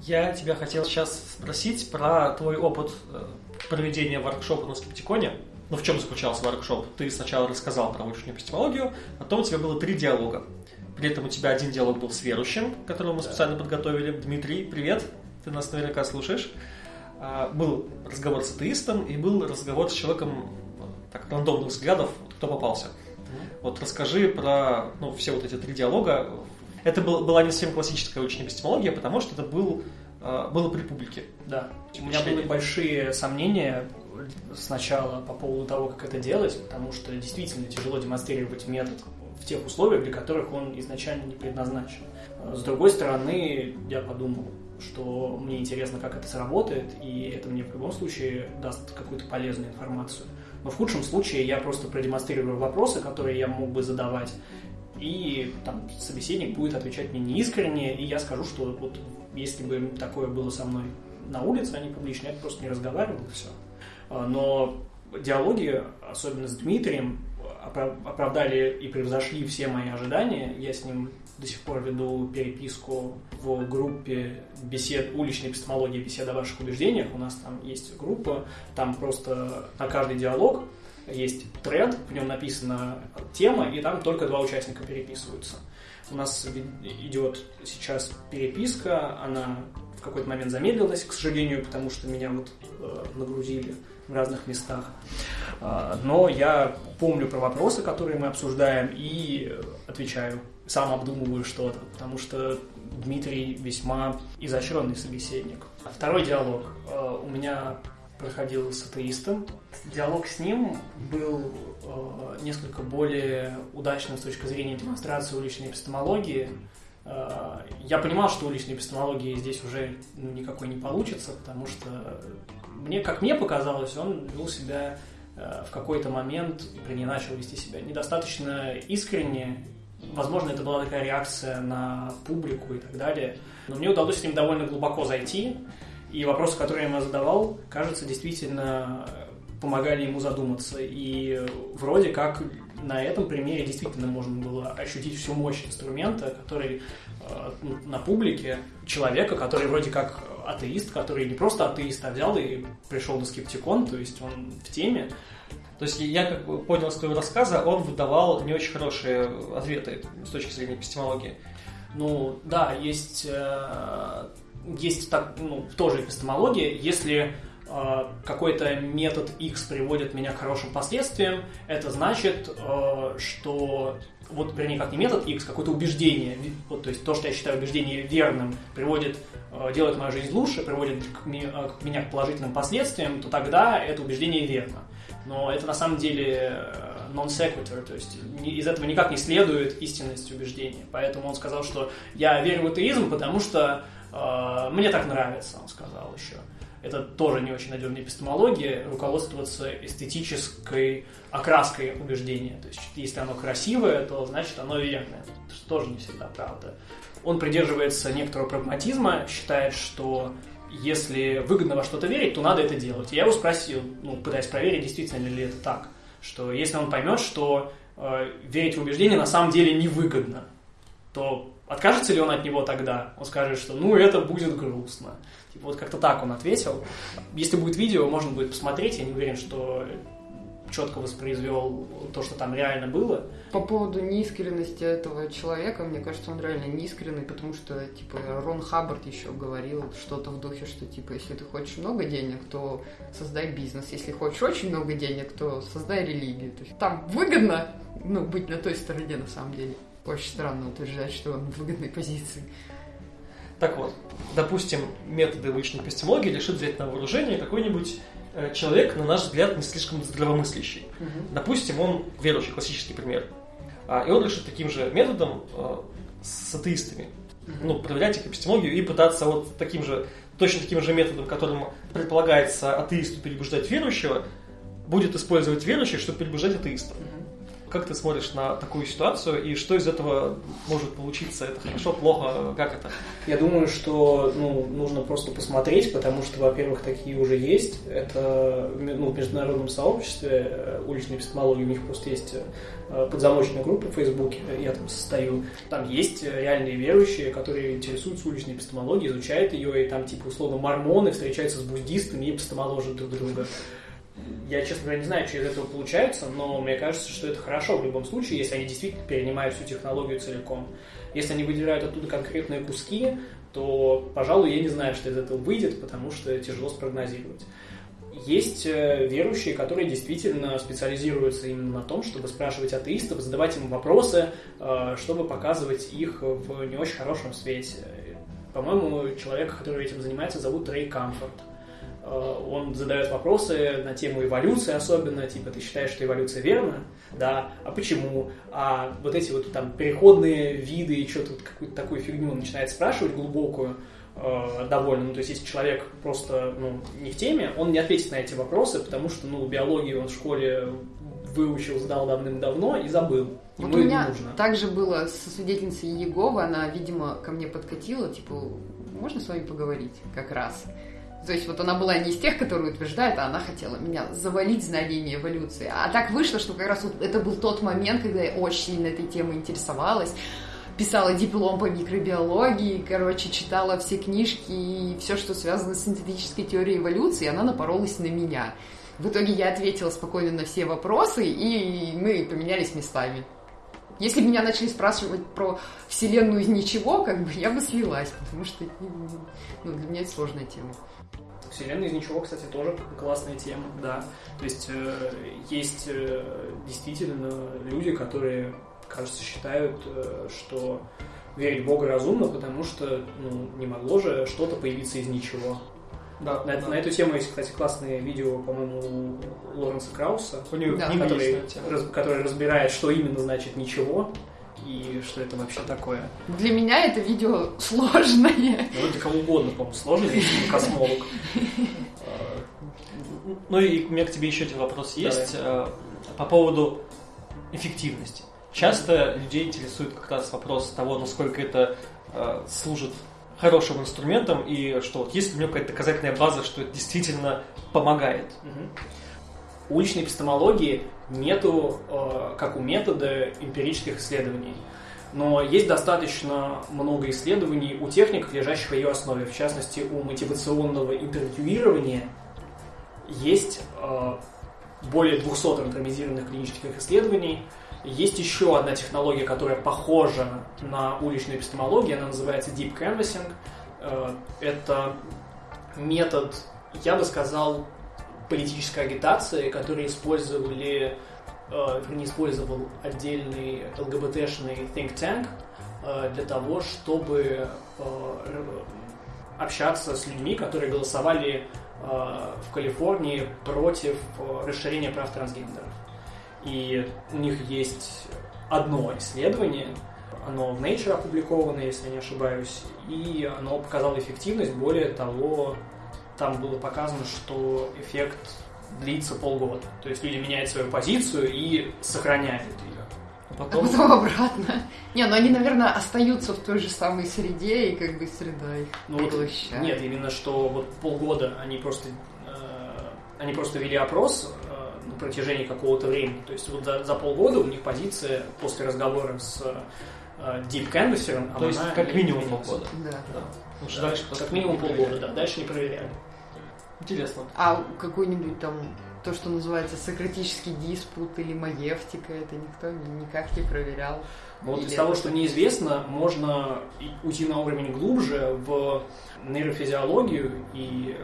Я тебя хотел сейчас спросить про твой опыт э, проведения воркшопа на скептиконе. Ну, в чем заключался воркшоп? Ты сначала рассказал про уличную эпистемологию, потом у тебя было три диалога. При этом у тебя один диалог был с верующим, которого мы специально подготовили. Дмитрий, привет, ты нас наверняка слушаешь. А, был разговор с атеистом и был разговор с человеком так, рандомных взглядов, кто попался. Вот расскажи про ну, все вот эти три диалога. Это был, была не совсем классическая учебная эпистемология, потому что это был, э, было при публике. Да. У меня были большие сомнения сначала по поводу того, как это делать, потому что действительно тяжело демонстрировать метод в тех условиях, для которых он изначально не предназначен. С другой стороны, я подумал, что мне интересно, как это сработает, и это мне в любом случае даст какую-то полезную информацию. но в худшем случае я просто продемонстрирую вопросы, которые я мог бы задавать, и там собеседник будет отвечать мне неискренне, и я скажу, что вот если бы такое было со мной на улице, а не публично, я просто не разговаривал, и все. А, но диалоги, особенно с Дмитрием, оправдали и превзошли все мои ожидания. Я с ним до сих пор веду переписку в группе бесед, уличной эпистемологии беседа о ваших убеждениях. У нас там есть группа, там просто на каждый диалог есть тред, в нем написана тема, и там только два участника переписываются. У нас идет сейчас переписка, она в какой-то момент замедлилась, к сожалению, потому что меня вот э, нагрузили в разных местах. А, но я помню про вопросы, которые мы обсуждаем, и отвечаю. Сам обдумываю что-то, потому что Дмитрий весьма изощренный собеседник. Второй диалог а, у меня проходил с атеистом. Диалог с ним был э, несколько более удачным с точки зрения демонстрации уличной эпистемологии. Э, я понимал, что уличной эпистемологии здесь уже никакой не получится, потому что мне, как мне показалось, он вел себя э, в какой-то момент, вернее, начал вести себя недостаточно искренне. Возможно, это была такая реакция на публику и так далее. Но мне удалось с ним довольно глубоко зайти, и вопросы, которые я ему задавал, кажется, действительно помогали ему задуматься. И вроде как на этом примере действительно можно было ощутить всю мощь инструмента, который э, на публике человека, который вроде как атеист, который не просто атеист, а взял и пришел на скептикон, то есть он в теме. То есть я как бы понял из твоего рассказа, он выдавал не очень хорошие ответы с точки зрения эпистемологии. Ну да, есть, э, есть так, ну, тоже эпистемология, если какой-то метод X приводит меня к хорошим последствиям, это значит, э, что вот, вернее, как не метод X, какое-то убеждение, вот, то есть то, что я считаю убеждение верным, приводит, э, делает мою жизнь лучше, приводит э, к меня к положительным последствиям, то тогда это убеждение верно. Но это на самом деле non sequitur, то есть из этого никак не следует истинность убеждения. Поэтому он сказал, что я верю в атеизм, потому что э, мне так нравится, он сказал еще это тоже не очень надежная эпистемология, руководствоваться эстетической окраской убеждения. То есть, если оно красивое, то значит оно верное. Это тоже не всегда правда. Он придерживается некоторого прагматизма, считает, что если выгодно во что-то верить, то надо это делать. И я его спросил, ну, пытаясь проверить, действительно ли это так, что если он поймет, что э, верить в убеждение на самом деле невыгодно, то откажется ли он от него тогда? Он скажет, что ну это будет грустно. Вот как-то так он ответил. Если будет видео, можно будет посмотреть. Я не уверен, что четко воспроизвел то, что там реально было. По поводу неискренности этого человека, мне кажется, он реально неискренный, потому что, типа, Рон Хаббард еще говорил что-то в духе, что, типа, если ты хочешь много денег, то создай бизнес. Если хочешь очень много денег, то создай религию. То есть там выгодно, ну, быть на той стороне, на самом деле. Очень странно утверждать, что он в выгодной позиции. Так вот, допустим, методы личной эпистемологии решит взять на вооружение какой-нибудь э, человек, на наш взгляд, не слишком здравомыслящий. Угу. Допустим, он верующий, классический пример. А, и он решит таким же методом э, с атеистами. Ну, проверять их эпистемологию и пытаться вот таким же, точно таким же методом, которым предполагается атеисту перебуждать верующего, будет использовать верующих, чтобы перебуждать атеистов. Как ты смотришь на такую ситуацию и что из этого может получиться? Это хорошо, плохо? Как это? Я думаю, что ну, нужно просто посмотреть, потому что, во-первых, такие уже есть. Это ну, в международном сообществе э, уличной эпистемологии, у них просто есть э, подзамочная группа в Фейсбуке, я там состою. Там есть реальные верующие, которые интересуются уличной эпистемологией, изучают ее, и там, типа, условно, мормоны встречаются с буддистами и эпистемоложат друг друга я, честно говоря, не знаю, что из этого получается, но мне кажется, что это хорошо в любом случае, если они действительно перенимают всю технологию целиком. Если они выделяют оттуда конкретные куски, то, пожалуй, я не знаю, что из этого выйдет, потому что тяжело спрогнозировать. Есть э, верующие, которые действительно специализируются именно на том, чтобы спрашивать атеистов, задавать им вопросы, э, чтобы показывать их в не очень хорошем свете. По-моему, человека, который этим занимается, зовут Рэй Камфорт. Э, он задает вопросы на тему эволюции особенно, типа, ты считаешь, что эволюция верна? Да. А почему? А вот эти вот там переходные виды и что-то вот какую-то такую фигню он начинает спрашивать глубокую, э, довольно. Ну, то есть, если человек просто ну, не в теме, он не ответит на эти вопросы, потому что ну, биологию он в школе выучил, сдал давным-давно и забыл. Ему Вот у меня нужно. также было со свидетельницей Еговы, она, видимо, ко мне подкатила, типа, можно с вами поговорить как раз? То есть вот она была не из тех, которые утверждают, а она хотела меня завалить знаниями эволюции. А так вышло, что как раз вот это был тот момент, когда я очень сильно этой темой интересовалась, писала диплом по микробиологии, короче, читала все книжки и все, что связано с синтетической теорией эволюции, она напоролась на меня. В итоге я ответила спокойно на все вопросы, и мы поменялись местами. Если меня начали спрашивать про Вселенную из ничего, как бы я бы слилась, потому что ну, для меня это сложная тема. Вселенная из ничего, кстати, тоже классная тема, да. То есть э, есть э, действительно люди, которые, кажется, считают, э, что верить в Бога разумно, потому что ну, не могло же что-то появиться из ничего. Да, На, да. на эту тему есть, кстати, классное видео, по-моему, у Лоренса Крауса, У него Да. который, есть раз- который разбирает, что именно значит ничего и что это вообще такое. Для меня это видео сложное. Ну, для кого угодно, по-моему, сложно, если космолог. Ну и у меня к тебе еще один вопрос есть э, по поводу эффективности. Часто людей интересует как раз вопрос того, насколько это э, служит хорошим инструментом и что вот есть у него какая-то доказательная база, что это действительно помогает. Мгм. У уличной эпистемологии нету, э, как у метода, эмпирических исследований. Но есть достаточно много исследований у техник, лежащих в ее основе. В частности, у мотивационного интервьюирования есть э, более 200 рандомизированных клинических исследований. Есть еще одна технология, которая похожа на уличную эпистемологию, она называется Deep Canvassing. Э, Это метод, я бы сказал, политической агитации, который использовали, э, не использовал отдельный ЛГБТшный think tank э, для того, чтобы общаться с людьми, которые голосовали в Калифорнии против расширения прав трансгендеров. И у них есть одно исследование, оно в Nature опубликовано, если я не ошибаюсь, и оно показало эффективность. Более того, там было показано, что эффект длится полгода. То есть люди меняют свою позицию и сохраняют ее. А А потом потом обратно. Не, ну они, наверное, остаются в той же самой среде, и как бы среда их Ну вот, поглощает. нет, именно что вот полгода они просто э, они просто вели опрос на протяжении какого-то времени. То есть вот за, за полгода у них позиция после разговора с э, Deep Canvasser, То есть как минимум изменилась. полгода. Да. Да. Потому что Да, дальше как минимум полгода, да. Дальше не проверяли. Интересно. А какой-нибудь там, то, что называется сократический диспут или маевтика, это никто ни- никак не проверял. Но вот Или из того, что так? мне известно, можно уйти на уровень глубже в нейрофизиологию и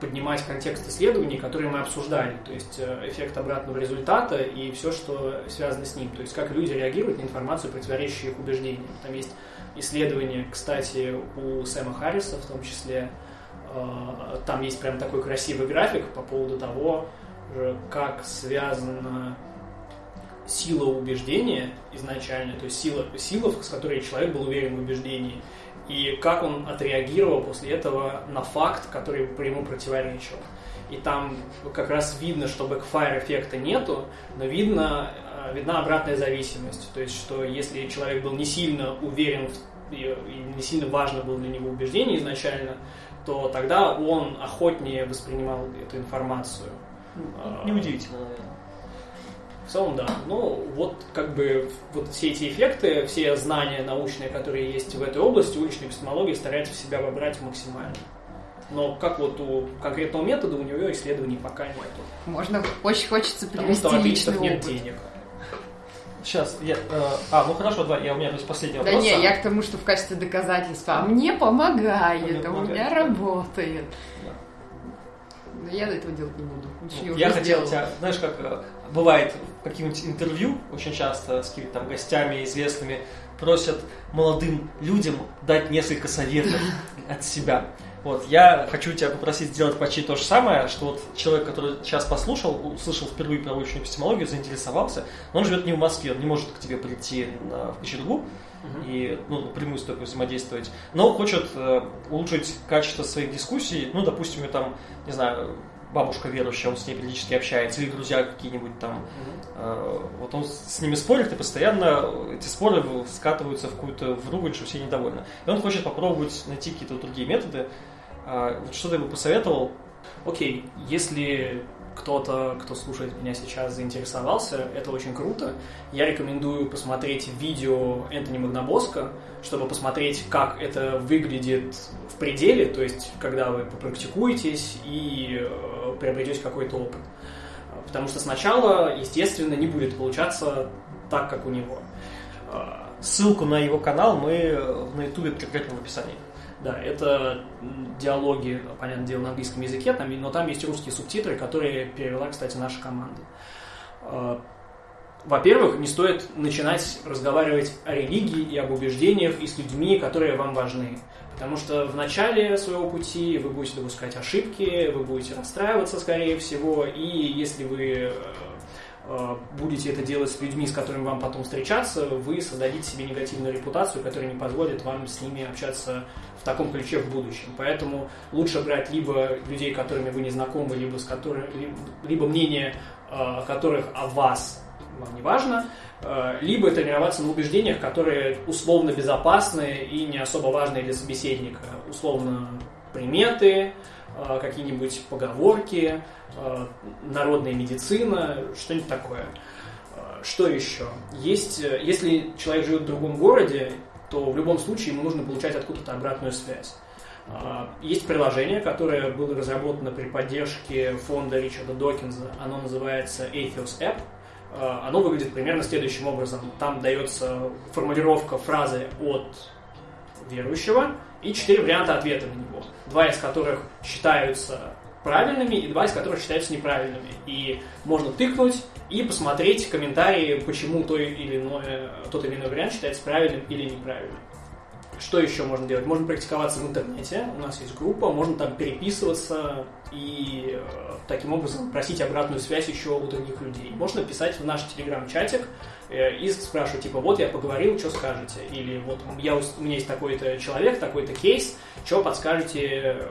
поднимать контекст исследований, которые мы обсуждали, то есть э, эффект обратного результата и все, что связано с ним, то есть как люди реагируют на информацию, противоречащую их убеждениям. Там есть исследование, кстати, у Сэма Харриса в том числе, Э, там есть прям такой красивый график по поводу того, э, как связана сила убеждения изначально, то есть сила, сила, с которой человек был уверен в убеждении, и как он отреагировал после этого на факт, который ему противоречил. И там как раз видно, что бэкфайр эффекта нету, но видно, э, видна обратная зависимость. То есть, что если человек был не сильно уверен в- и не сильно важно было для него убеждение изначально, то тогда он охотнее воспринимал эту информацию. А, Неудивительно, наверное. В целом, да. Ну, вот как бы вот все эти эффекты, все знания научные, которые есть в этой области, уличная эпистемология старается в себя вобрать максимально. Но как вот у конкретного метода у него исследований пока нету. Можно, очень хочется Потому привести что у личный атеистов нет опыт. денег. Сейчас, я... э, а, ну хорошо, да, я, у меня то есть последний Да вопрос. не, а- я к тому, что в качестве доказательства. А мне помогает, Мне а у меня да. работает. Да. Но я этого делать не буду. Ну, Я хотел тебя, знаешь, как э, бывает каких-нибудь интервью, очень часто с какими-то там гостями известными, просят молодым людям дать несколько советов от себя. Вот, я хочу тебя попросить сделать почти то же самое, что вот человек, который сейчас послушал, услышал впервые про научную эпистемологию, заинтересовался, но он живет не в Москве, он не может к тебе прийти на, в Кочергу и ну, напрямую с тобой взаимодействовать, но хочет э, улучшить качество своих дискуссий, ну, допустим, там, не знаю, бабушка верующая, он с ней периодически общается, или друзья какие-нибудь там. Э, вот он с ними спорит, и постоянно эти споры скатываются в какую-то в ругань, что все недовольны. И он хочет попробовать найти какие-то другие методы. Э, вот что ты бы посоветовал? Окей, если кто-то, кто слушает меня сейчас, заинтересовался, это очень круто. Я рекомендую посмотреть видео Энтони Магнабоска, чтобы посмотреть, как это выглядит в пределе, то есть когда вы попрактикуетесь и э, приобретете какой-то опыт. Потому что сначала, естественно, не будет получаться так, как у него. Ссылку на его канал мы на ютубе прикрепим в описании. Да, это диалоги, понятное дело, на английском языке, но там есть русские субтитры, которые перевела, кстати, наша команда. А, во-первых, не стоит начинать разговаривать о религии и об убеждениях и с людьми, которые вам важны. Потому что в начале своего пути вы будете допускать ошибки, вы будете расстраиваться, скорее всего, и если вы Э, будете это делать с людьми, с которыми вам потом встречаться, вы создадите себе негативную репутацию, которая не позволит вам с ними общаться в таком ключе в будущем. Поэтому лучше брать либо людей, которыми вы не знакомы, либо, с которыми, либо мнение э, которых о вас вам не важно, э, либо тренироваться на убеждениях, которые условно безопасны и не особо важны для собеседника. Условно приметы, какие-нибудь поговорки, Э, народная медицина, что-нибудь такое. Э, что еще? Есть, э, если человек живет в другом городе, то в любом случае ему нужно получать откуда-то обратную связь. Есть приложение, которое было разработано при поддержке фонда Ричарда Докинза. Оно называется Atheos App. Оно выглядит примерно следующим образом. Там дается формулировка фразы от верующего и четыре варианта ответа на него. Два из которых считаются правильными и два из которых считаются неправильными. И можно тыкнуть и посмотреть комментарии, почему то или иное, тот или иной вариант считается правильным или неправильным. Что еще можно делать? Можно практиковаться в интернете, у нас есть группа, можно там переписываться и э, таким образом просить обратную связь еще у других людей. Можно писать в наш телеграм-чатик э, и спрашивать, типа, вот я поговорил, что скажете? Или вот я, у меня есть такой-то человек, такой-то кейс, что подскажете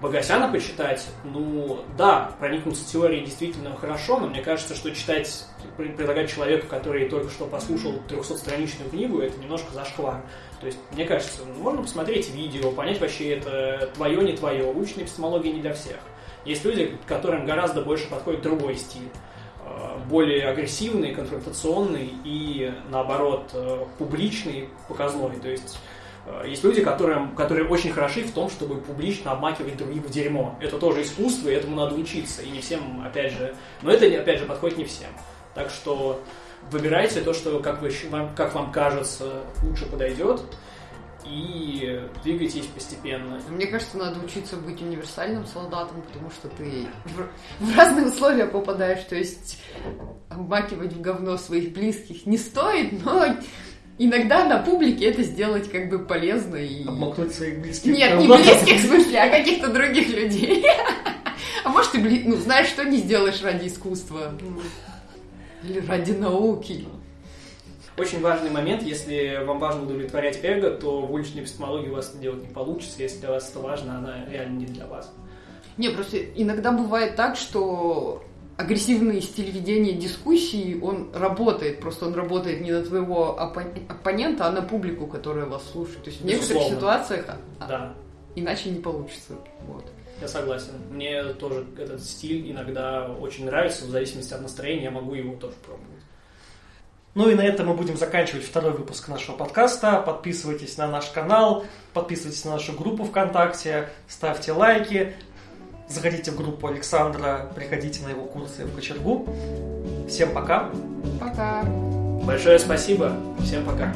Богосяна почитать, ну да, проникнуться теорией действительно хорошо, но мне кажется, что читать, предлагать человеку, который только что послушал 300-страничную книгу, это немножко зашквар. То есть, мне кажется, ну, можно посмотреть видео, понять вообще это твое, не твое. Улучшенная эпистемология не для всех. Есть люди, которым гораздо больше подходит другой стиль э, более агрессивный, конфронтационный и, наоборот, э, публичный, показной. То есть есть люди, которые, которые очень хороши в том, чтобы публично обмакивать других в дерьмо. Это тоже искусство, и этому надо учиться. И не всем, опять же... Но это, опять же, подходит не всем. Так что выбирайте то, что, как, вы, как вам кажется, лучше подойдет, и двигайтесь постепенно. Мне кажется, надо учиться быть универсальным солдатом, потому что ты в разные условия попадаешь. То есть обмакивать в говно своих близких не стоит, но иногда на публике это сделать как бы полезно и... Обмакнуть своих близких. Нет, не близких в смысле, а каких-то других людей. А может, ты, ну, знаешь, что не сделаешь ради искусства? Или ради науки? Очень важный момент, если вам важно удовлетворять эго, то в уличной эпистемологии у вас это делать не получится. Если для вас это важно, она реально не для вас. Не, просто иногда бывает так, что агрессивный стиль ведения дискуссии, он работает, просто он работает не на твоего оппонента, а на публику, которая вас слушает. То есть в некоторых ситуациях а, да. иначе не получится. Вот. Я согласен. Мне тоже этот стиль иногда очень нравится, в зависимости от настроения я могу его тоже пробовать. Ну и на этом мы будем заканчивать второй выпуск нашего подкаста. Подписывайтесь на наш канал, подписывайтесь на нашу группу ВКонтакте, ставьте лайки, Заходите в группу Александра, приходите на его курсы в Кочергу. Всем пока. Пока. Большое спасибо. Всем пока.